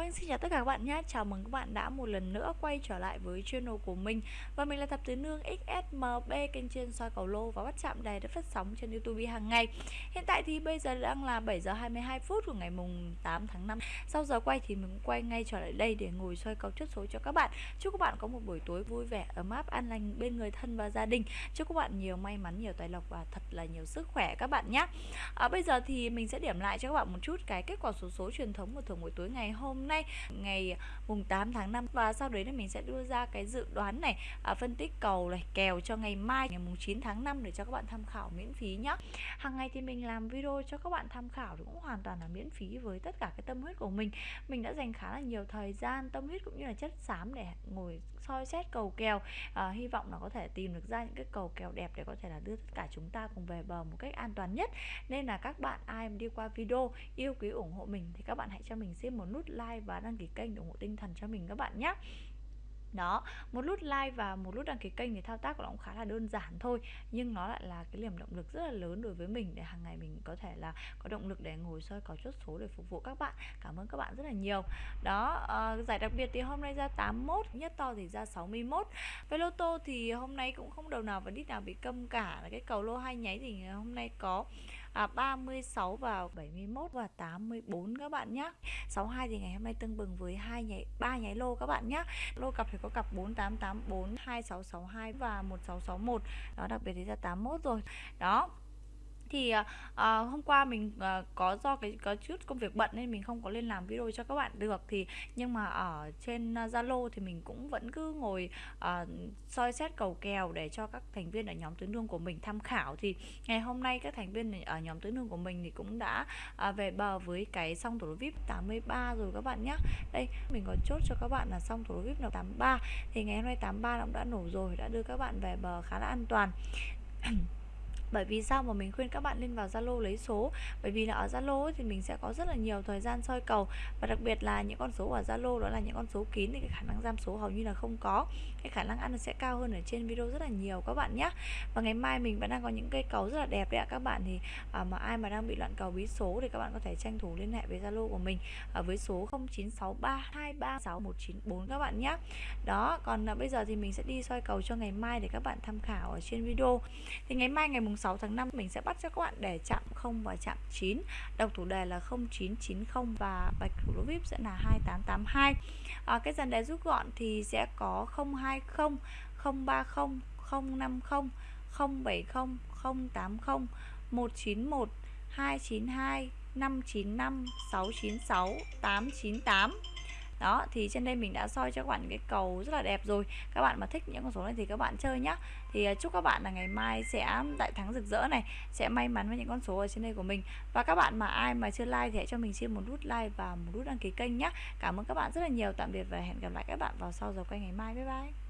Vâng, xin chào tất cả các bạn nhé. Chào mừng các bạn đã một lần nữa quay trở lại với channel của mình. Và mình là Thập Tứ Nương XSMB, kênh chuyên soi cầu lô và bắt chạm đài được phát sóng trên YouTube hàng ngày. Hiện tại thì bây giờ đang là 7 giờ 22 phút của ngày mùng 8 tháng 5. Sau giờ quay thì mình quay ngay trở lại đây để ngồi soi cầu chốt số cho các bạn. Chúc các bạn có một buổi tối vui vẻ, ấm áp, an lành bên người thân và gia đình. Chúc các bạn nhiều may mắn, nhiều tài lộc và thật là nhiều sức khỏe các bạn nhé. À, bây giờ thì mình sẽ điểm lại cho các bạn một chút cái kết quả số số truyền thống của thường buổi tối ngày hôm nay ngày à, mùng 8 tháng 5 và sau đấy là mình sẽ đưa ra cái dự đoán này à, phân tích cầu này kèo cho ngày mai ngày mùng 9 tháng 5 để cho các bạn tham khảo miễn phí nhé hàng ngày thì mình làm video cho các bạn tham khảo thì cũng hoàn toàn là miễn phí với tất cả cái tâm huyết của mình. Mình đã dành khá là nhiều thời gian tâm huyết cũng như là chất xám để ngồi soi xét cầu kèo. À, hy vọng là có thể tìm được ra những cái cầu kèo đẹp để có thể là đưa tất cả chúng ta cùng về bờ một cách an toàn nhất. Nên là các bạn ai mà đi qua video yêu quý ủng hộ mình thì các bạn hãy cho mình xin một nút like và đăng ký kênh để ủng hộ tinh thần cho mình các bạn nhé đó một nút like và một nút đăng ký kênh thì thao tác của nó cũng khá là đơn giản thôi nhưng nó lại là cái niềm động lực rất là lớn đối với mình để hàng ngày mình có thể là có động lực để ngồi soi có chốt số để phục vụ các bạn. Cảm ơn các bạn rất là nhiều. Đó uh, giải đặc biệt thì hôm nay ra 81 nhất to thì ra 61 với lô tô thì hôm nay cũng không đầu nào và đít nào bị câm cả. Là cái cầu lô hai nháy thì hôm nay có à, 36 và 71 và 84 các bạn nhé 62 thì ngày hôm nay tương bừng với hai nháy ba nháy lô các bạn nhé lô cặp thì có cặp 4884 2662 và 1661 đó đặc biệt thì ra 81 rồi. Đó thì à, hôm qua mình à, có do cái có chút công việc bận nên mình không có lên làm video cho các bạn được. Thì nhưng mà ở trên ờ, Zalo thì mình cũng vẫn cứ ngồi à, soi xét cầu kèo để cho các thành viên ở nhóm tuyến đường của mình tham khảo. Thì ngày hôm nay các thành viên ở nhóm tuyến đường của mình thì cũng đã à, về bờ với cái song thủ vip 83 rồi các bạn nhé đây mình có chốt cho các bạn là song thủ vip là 83 thì ngày hôm nay 83 cũng đã nổ rồi đã đưa các bạn về bờ khá là an toàn. bởi vì sao mà mình khuyên các bạn lên vào Zalo lấy số? Bởi vì là ở Zalo thì mình sẽ có rất là nhiều thời gian soi cầu. Và đặc biệt là những con số ở Zalo đó là những con số kín thì cái khả năng giam số hầu như là không có. Cái khả năng ăn sẽ cao hơn ở trên video rất là nhiều các bạn nhé và ngày mai mình vẫn đang có những cây cầu rất là đẹp đấy ạ các bạn. Thì à, mà ai mà đang bị loạn cầu bí số thì các bạn có thể tranh thủ liên hệ với Zalo của mình ở với số 0963236194 các bạn nhé đó còn à, bây giờ thì mình sẽ đi soi cầu cho ngày mai để các bạn tham khảo ở trên video. Thì ngày mai ngày mùng 6 tháng 5 mình sẽ bắt cho các bạn để chạm 0 và chạm 9 đọc thủ đề là 0990 và bạch thủ lô vip sẽ là 2882 à, cái dàn đề rút gọn thì sẽ có 020 030 050 070 080 191 292 595 696 898 đó, thì trên đây mình đã soi cho các bạn cái cầu rất là đẹp rồi. Các bạn mà thích những con số này thì các bạn chơi nhá. Thì à, chúc các bạn là ngày mai sẽ đại thắng rực rỡ này, sẽ may mắn với những con số ở trên đây của mình. Và các bạn mà ai mà chưa like thì hãy cho mình xin một nút like và một nút đăng ký kênh nhé cảm ơn các bạn rất là nhiều. Tạm biệt và hẹn gặp lại các bạn vào sau giờ quay ngày mai. Bye bye.